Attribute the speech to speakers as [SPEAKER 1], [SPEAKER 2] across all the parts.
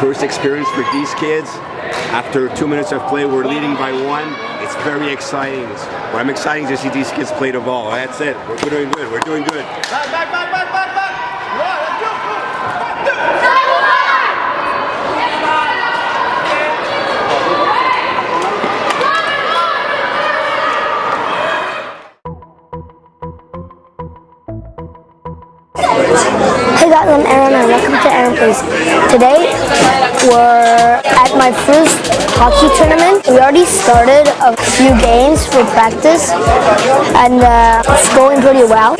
[SPEAKER 1] First experience for these kids. After two minutes of play, we're leading by one. It's very exciting. Well, I'm excited to see these kids play the ball. That's it. We're doing good. We're doing good.
[SPEAKER 2] Guys, I'm Aaron and welcome to Aaron Plays. Today we're at my first hockey tournament. We already started a few games for practice and uh, it's going pretty well.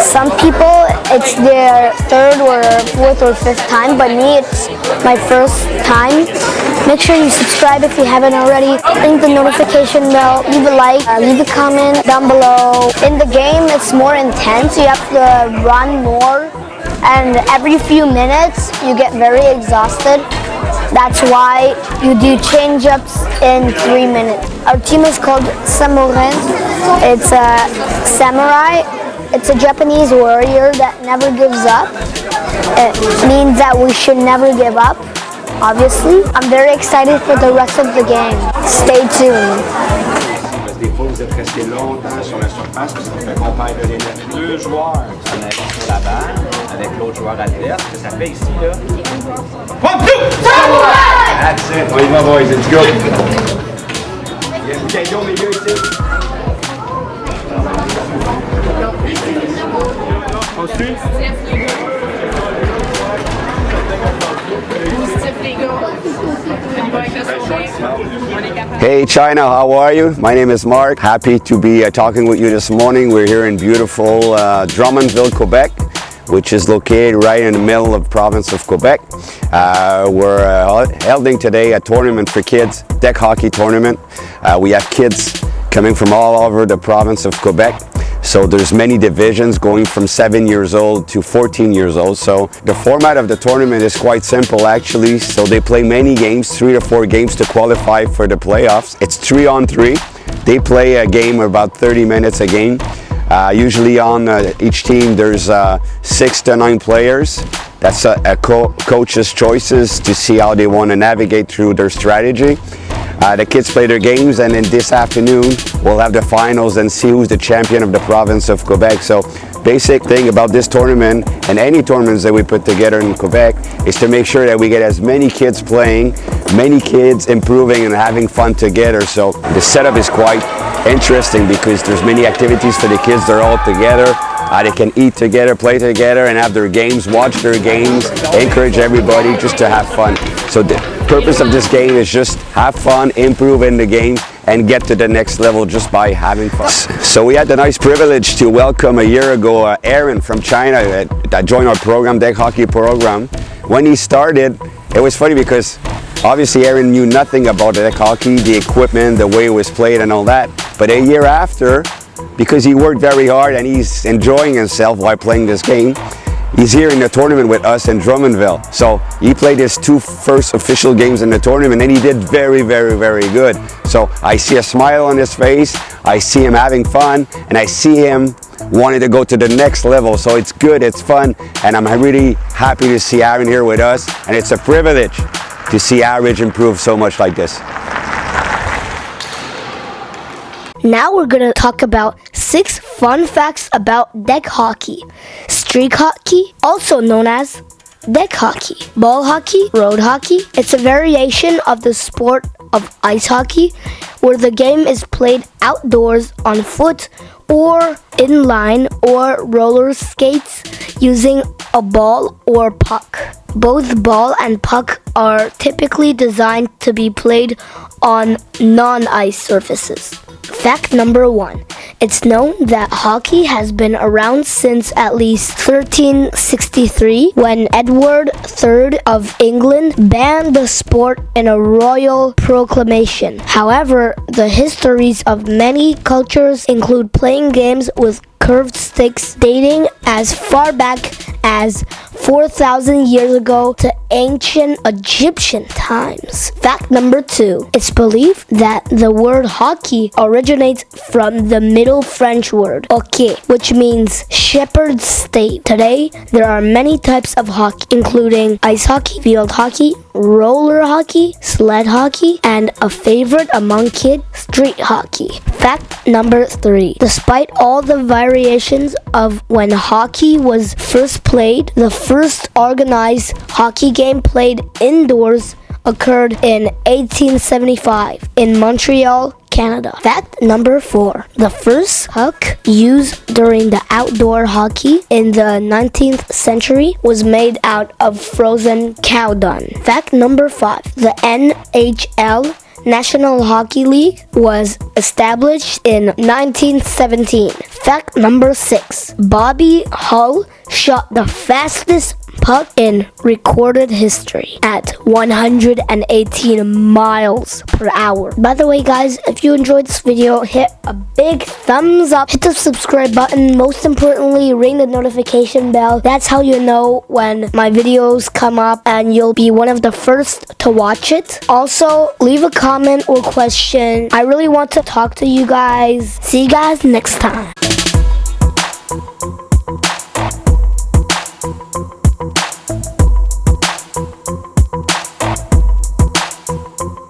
[SPEAKER 2] Some people it's their third or fourth or fifth time, but me it's my first time. Make sure you subscribe if you haven't already. Ring the notification bell, leave a like, uh, leave a comment down below. In the game it's more intense. You have to run more and every few minutes you get very exhausted. That's why you do change-ups in three minutes. Our team is called Samurai. It's a samurai. It's a Japanese warrior that never gives up. It means that we should never give up, obviously. I'm very excited for the rest of the game. Stay tuned.
[SPEAKER 1] Vous êtes resté longtemps sur la surface, fait qu'on perd de l'énergie.
[SPEAKER 3] deux joueurs en arrivant sur la balle avec l'autre joueur adverse. Que ça fait ici, là,
[SPEAKER 4] One, two.
[SPEAKER 1] That's it. On y va, boys. Let's go. Milieu ici. On suit? Hey China, how are you? My name is Mark. Happy to be uh, talking with you this morning. We're here in beautiful uh, Drummondville, Quebec, which is located right in the middle of the province of Quebec. Uh, we're uh, holding today a tournament for kids, deck hockey tournament. Uh, we have kids coming from all over the province of Quebec. So there's many divisions going from 7 years old to 14 years old. So the format of the tournament is quite simple actually. So they play many games, 3 to 4 games to qualify for the playoffs. It's 3 on 3. They play a game about 30 minutes a game. Uh, usually on uh, each team there's uh, 6 to 9 players. That's a, a co coach's choices to see how they want to navigate through their strategy. Uh, the kids play their games and then this afternoon we'll have the finals and see who's the champion of the province of Quebec. So basic thing about this tournament and any tournaments that we put together in Quebec is to make sure that we get as many kids playing, many kids improving and having fun together. So the setup is quite interesting because there's many activities for the kids. They're all together. Uh, they can eat together, play together, and have their games, watch their games, encourage everybody just to have fun. So purpose of this game is just have fun, improve in the game, and get to the next level just by having fun. So we had the nice privilege to welcome a year ago uh, Aaron from China that, that joined our program, Deck Hockey program. When he started, it was funny because obviously Aaron knew nothing about deck hockey, the equipment, the way it was played and all that. But a year after, because he worked very hard and he's enjoying himself while playing this game. He's here in the tournament with us in Drummondville. So he played his two first official games in the tournament and he did very, very, very good. So I see a smile on his face, I see him having fun, and I see him wanting to go to the next level. So it's good, it's fun, and I'm really happy to see Aaron here with us. And it's a privilege to see Average improve so much like this.
[SPEAKER 2] Now we're gonna talk about six fun facts about deck hockey. Street hockey, also known as deck hockey. Ball hockey, road hockey. It's a variation of the sport of ice hockey where the game is played outdoors on foot or in line or roller skates using a ball or puck. Both ball and puck are typically designed to be played on non-ice surfaces. Fact number one. It's known that hockey has been around since at least 1363 when Edward III of England banned the sport in a royal proclamation. However, the histories of many cultures include playing games with curved sticks dating as far back as 4,000 years ago to ancient Egyptian times. Fact number two. It's believed that the word hockey originates from the Middle French word hockey, which means shepherd's stave. Today, there are many types of hockey, including ice hockey, field hockey, roller hockey, sled hockey, and a favorite among kids, street hockey. Fact number three. Despite all the variations of when hockey was first played, the first organized hockey game played indoors occurred in 1875 in Montreal, Canada. Fact number four. The first puck used during the outdoor hockey in the 19th century was made out of frozen cow dung. Fact number five. The NHL National Hockey League was established in 1917. Fact number six. Bobby Hull shot the fastest puck in recorded history at 118 miles per hour. By the way, guys, if you enjoyed this video, hit a big thumbs up, hit the subscribe button. Most importantly, ring the notification bell. That's how you know when my videos come up and you'll be one of the first to watch it. Also, leave a comment or question. I really want to talk to you guys. See you guys next time.